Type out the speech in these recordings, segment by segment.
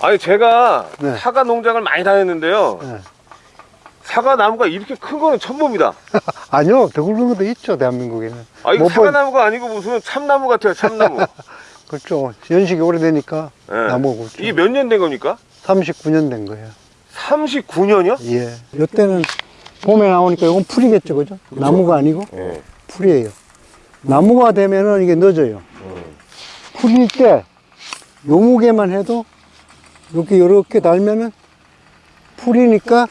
아니 제가 네. 사과 농장을 많이 다녔는데요. 네. 사과 나무가 이렇게 큰 거는 처음 봅니다. 아니요, 더 굵은 것도 있죠, 대한민국에는. 아 이거 못 사과 본- 나무가 아니고 무슨 참나무 같아요, 참나무. 그렇죠. 연식이 오래되니까 네. 나무가 굵죠. 이게 몇 년 된 겁니까? 39년 된 거예요. 39년이요? 예. 이때는 봄에 나오니까 이건 풀이겠죠, 그죠? 나무가 아니고 예. 풀이에요. 나무가 되면은 이게 늦어요. 음. 풀일 때 요무게만 해도 이렇게 이렇게 달면은 풀이니까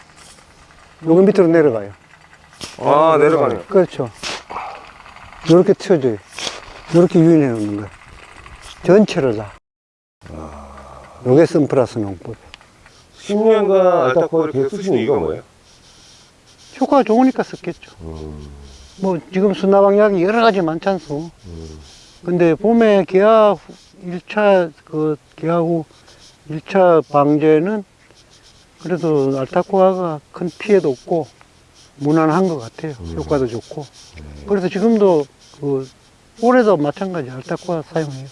요거 밑으로 내려가요. 아 내려가네요. 그렇죠. 이렇게 튀어줘요. 이렇게 유인해 놓는 거예요. 전체를 다. 요게 선플러스 농법. 10년간 알타코를 계속 쓰시는 이유가 뭐예요? 효과가 좋으니까 썼겠죠. 뭐 지금 수나방약이 여러 가지 많잖소. 근데 봄에 개화 후- 1차 그 개화 후 1차 방제는 그래도 알타코아가 큰 피해도 없고 무난한 것 같아요. 효과도 좋고. 그래서 지금도 그 올해도 마찬가지 알타코아 사용해요.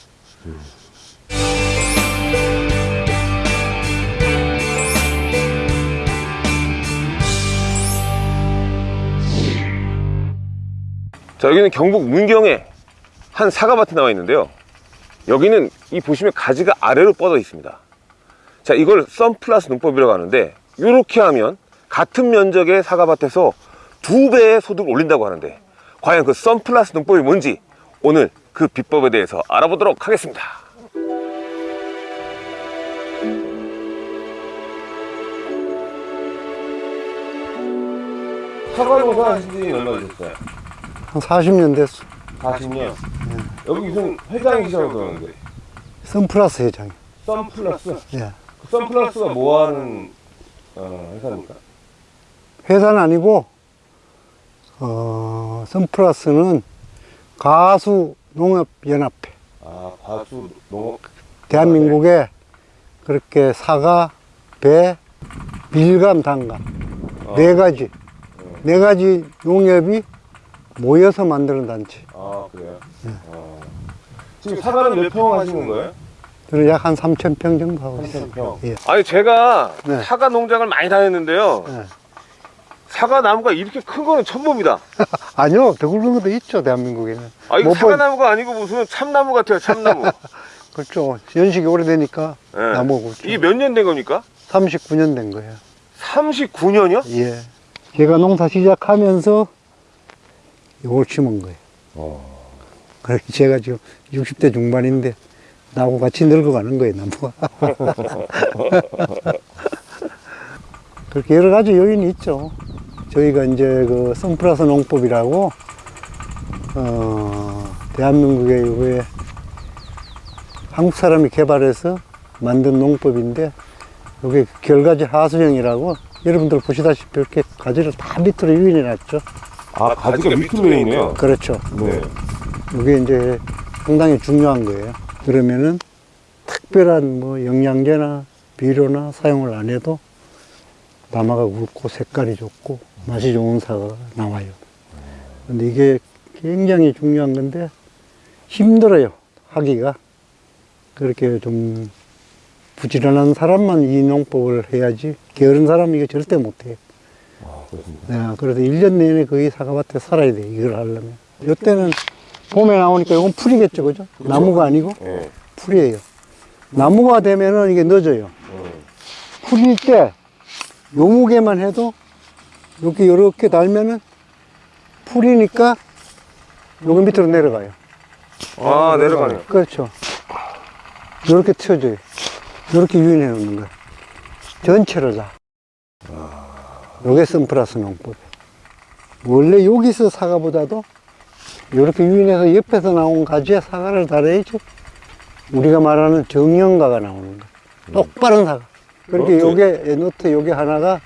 자 여기는 경북 문경에 한 사과밭이 나와 있는데요. 여기는 이 보시면 가지가 아래로 뻗어 있습니다. 자 이걸 썬플러스 농법이라고 하는데 이렇게 하면 같은 면적의 사과밭에서 두 배의 소득을 올린다고 하는데 과연 그 썬플러스 농법이 뭔지 오늘 그 비법에 대해서 알아보도록 하겠습니다. 사과 농사 하신 지 얼마 되셨어요? 한 40년 됐어. 40년. 여기 무슨 회장이시라고 그러는데. 선플러스 회장이. 썬플러스. 예. 그 썬플러스가 뭐 하는 어, 회사입니까? 회사는 아니고, 어, 선플러스는 가수 농업 연합회. 아, 과수 농업. 대한민국에 그렇게 사과, 배, 밀감, 단감 어. 네 가지 네 가지 농협이 모여서 만드는 단체. 아, 그래요? 어. 지금 사과는 몇 평 하시는 거예요? 저는 약 한 3천 평 정도 하고 있어요. 3,000평. 예. 아니, 제가 네. 사과 농장을 많이 다녔는데요. 예. 사과 나무가 이렇게 큰 거는 처음 봅니다. 아니요, 더 굵은 것도 있죠 대한민국에는. 아, 이거 못 사과 본- 나무가 아니고 무슨 참나무 같아요, 참나무. 그렇죠. 연식이 오래되니까 예. 나무가 굵죠. 이게 몇 년 된 겁니까? 39년 된 거예요. 39년이요? 예. 제가 농사 시작하면서 이걸 심은 거예요. 어. 그래서 제가 지금 60대 중반인데 나하고 같이 늙어가는 거예요, 나무가. 그렇게 여러 가지 요인이 있죠. 저희가 이제 그 선플러스 농법이라고, 어, 대한민국의 왜 한국 사람이 개발해서 만든 농법인데, 이게 결가지 하수형이라고 여러분들 보시다시피 이렇게 가지를 다 밑으로 유인해 놨죠. 아, 가지가 밑으로 돼 있네요. 그렇죠. 네. 이게 이제 상당히 중요한 거예요. 그러면은 특별한 뭐 영양제나 비료나 사용을 안 해도 나마가 굵고 색깔이 좋고 맛이 좋은 사과가 나와요. 근데 이게 굉장히 중요한 건데 힘들어요. 하기가. 그렇게 좀 부지런한 사람만 이 농법을 해야지 게으른 사람은 이거 절대 못해요. 아, 그렇습니다. 네, 그래서 1년 내내 거의 사과밭에 살아야 돼, 이걸 하려면. 이때는 봄에 나오니까 이건 풀이겠죠, 그죠? 나무가 아니고 예. 풀이에요. 나무가 되면은 이게 늦어요. 음. 풀일 때 요무게만 해도 이렇게 이렇게 달면은 풀이니까 요거 밑으로 내려가요. 아, 내려가네요. 그렇죠. 이렇게 튀어줘요. 이렇게 유인해 놓는 거예요. 전체를 다. 요게 선플러스 농법. 원래 여기서 사과보다도 이렇게 유인해서 옆에서 나온 가지에 사과를 달아야지 우리가 말하는 정형과가 나오는 거예요. 똑바른 사과. 그렇게. 요게, 노트 요게 하나가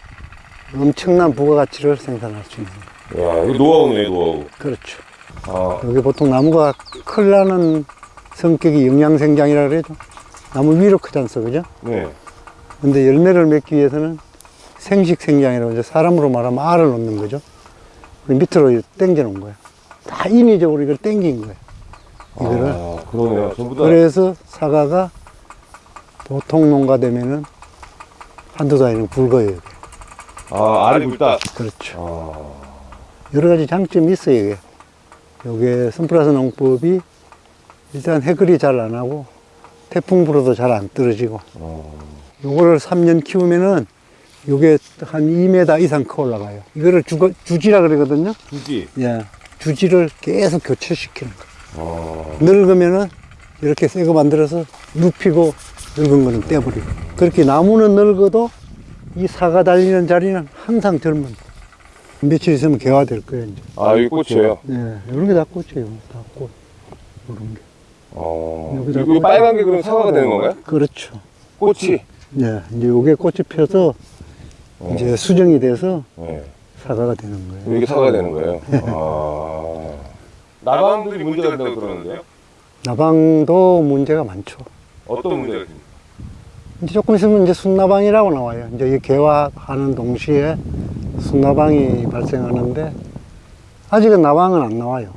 엄청난 부가가치를 생산할 수 있는 거예요. 야, 이거 노하우네, 노하우. 그렇죠. 아, 여기 보통 나무가 클라는 성격이 영양생장이라 그래죠. 나무 위로 크지 않소, 그죠? 네. 근데 열매를 맺기 위해서는 생식 생장이라고 이제 사람으로 말하면 알을 놓는 거죠. 밑으로 당겨 놓은 거예요. 다 인위적으로 이걸 당긴 거예요. 이거를. 아, 그러네요. 전부 다. 그래서 사과가 보통 농가 되면은 한두 달이면 굵어요. 이게. 아, 알이 굵다. 그렇죠. 아, 여러 가지 장점이 있어요, 이게. 요게 선플라스 농법이 일단 해글이 잘 안 하고 태풍 불어도 잘 안 떨어지고 어. 요거를 3년 키우면은 요게 한 2m 이상 커 올라가요. 이거를 주, 주지라 그러거든요. 굳이. 예. 주지를 계속 교체시키는 거예요. 어. 늙으면은 이렇게 새 거 만들어서 눕히고 늙은 거는 떼버리고. 그렇게 나무는 늙어도 이 사과 달리는 자리는 항상 젊은. 거예요. 며칠 있으면 개화될 거예요, 이제. 아, 여기 꽃이에요. 예, 이런 게 다 꽃이에요. 다 꽃. 이런 게. 어. 여기다 이 빨간 게 그럼 사과가 되는 건가요? 그렇죠. 꽃이. 예, 이제 요게 꽃이 펴서 어. 이제 수정이 돼서 네. 사과가 되는 거예요. 이게 사과가 되는 거예요. 아. 나방들이 문제가 된다고 그러는데요? 나방도 문제가 많죠. 어떤 문제가 있습니까? 이제 조금 있으면 이제 순나방이라고 나와요. 이제 이 개화하는 동시에 순나방이 발생하는데 아직은 나방은 안 나와요.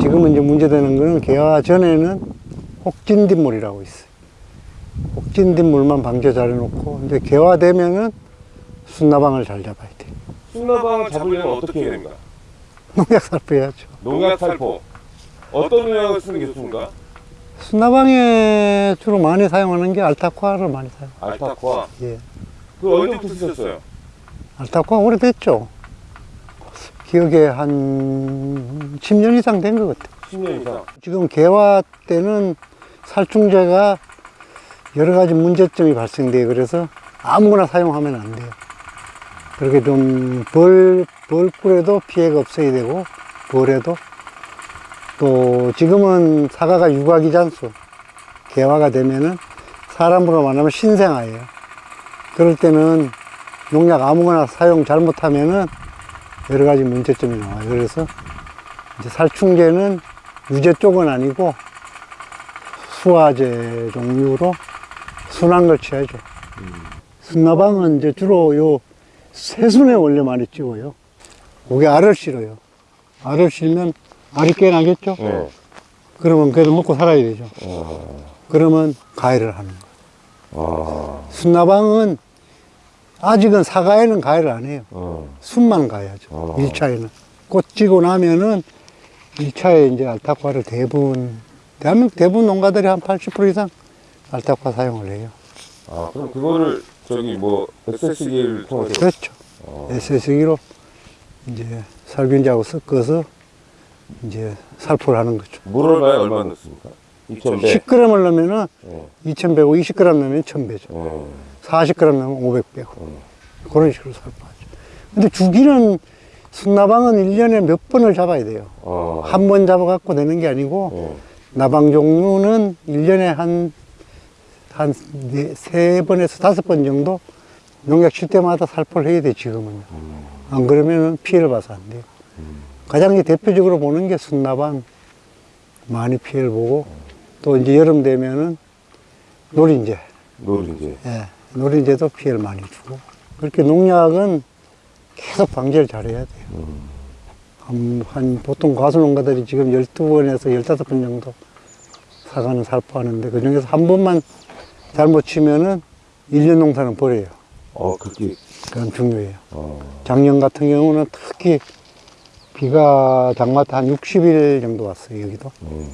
지금은 이제 문제되는 거는 개화 전에는 혹진뒷물이라고 있어요. 혹진뒷물만 방제 잘 해놓고 이제 개화되면은 순나방을 잘 잡아야 돼. 순나방을 잡으려면 어떻게 해야 됩니까? 농약 살포해야죠. 농약 살포. 어떤 농약을 쓰는 게 좋습니까? 순나방에 주로 많이 사용하는 게 알타쿠아를 많이 사용. 알타코아. 예. 그 언제부터 쓰셨어요? 알타쿠아 오래됐죠. 기억에 한 10년 이상 된 것 같아요. 10년 이상. 지금 개화 때는 살충제가 여러 가지 문제점이 발생돼요. 그래서 아무거나 사용하면 안 돼요. 그렇게 좀 벌, 벌꿀에도 피해가 없어야 되고, 벌에도. 또 지금은 사과가 유각이잖소. 개화가 되면은 사람으로 말하면 신생아예요. 그럴 때는 농약 아무거나 사용 잘못하면은 여러 가지 문제점이 나와요. 그래서 이제 살충제는 유제 쪽은 아니고 수화제 종류로 순한 걸 취하죠. 순나방은 이제 주로 요 새순에 원래 많이 찍어요. 그게 알을 실어요. 알을 실면 알이 꽤 나겠죠? 네. 그러면 그래도 먹고 살아야 되죠. 어. 그러면 가해를 하는 거예요. 아. 순나방은 아직은 사과에는 가해를 안 해요. 어. 순만 가야죠. 어. 일 1차에는. 꽃 지고 나면은 1차에 이제 알타과를 대부분, 대한민국 대부분 농가들이 한 80% 이상 알타과 사용을 해요. 아, 그럼 그거를 저기 뭐 SS기를 통해서 그렇죠. 어. SS기로 이제 살균제하고 섞어서 이제 살포를 하는 거죠. 물을 봐야 얼마 넣습니까? 2,100. 10g을 넣으면은 어. 2100고 20g 넣으면 1000배죠. 어. 40g 넣으면 500배고. 어. 그런 식으로 살포하죠. 근데 주기는 순나방은 1년에 몇 번을 잡아야 돼요. 어. 한번 잡아갖고 되는 게 아니고 어. 나방 종류는 1년에 한, 한, 네, 세 번에서 다섯 번 정도 농약 칠 때마다 살포를 해야 돼, 지금은. 안 그러면 피해를 봐서 안 돼요. 가장 이제 대표적으로 보는 게 순나방 많이 피해를 보고 또 이제 여름 되면은 노린재, 노린재. 예, 노린재도 피해를 많이 주고 그렇게 농약은 계속 방제를 잘해야 돼요. 한, 한 보통 과수농가들이 지금 12번에서 15번 정도 사과는 살포하는데 그 중에서 한 번만 잘못 치면은 1년 농사는 버려요. 어, 그렇게. 그건 중요해요. 어. 작년 같은 경우는 특히 비가 장마 때한 60일 정도 왔어요, 여기도. 음.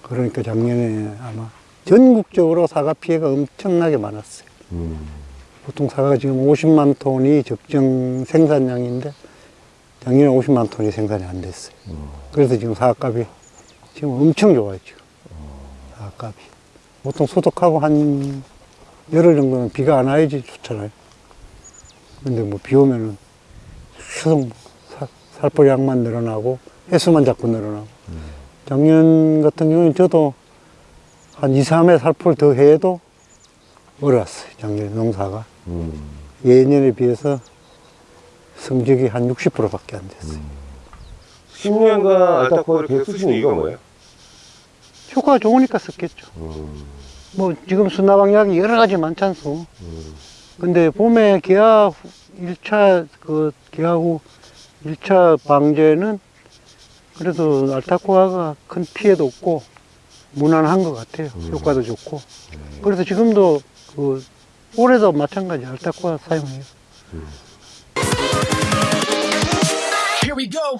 그러니까 작년에 아마 전국적으로 사과 피해가 엄청나게 많았어요. 음. 보통 사과가 지금 50만 톤이 적정 생산량인데 작년에 50만 톤이 생산이 안 됐어요. 그래서 지금 사과값이 지금 엄청 좋아요, 지금. 사과값이. 보통 소독하고 한 열흘 정도는 비가 안 와야지 좋잖아요. 근데 뭐 비 오면은 계속 사- 살포량만 늘어나고 해수만 자꾸 늘어나고. 작년 같은 경우는 저도 한 2, 3회 살포를 더 해도 어려웠어요, 작년에 농사가. 음. 예년에 비해서 성적이 한 60%밖에 안 됐어요. 10년간 알타코를 계속 쓰시는 이유가 뭐예요? 효과가 좋으니까 썼겠죠. 음. 뭐 지금 순나방약이 여러 가지 많지 않소. 근데 봄에 개화 후- 1차 그 개화 후 1차 방제는 그래도 알타코아가 큰 피해도 없고 무난한 것 같아요. 효과도 좋고. 그래서 지금도 그 올해도 마찬가지 알타코아 사용해요. Here we go.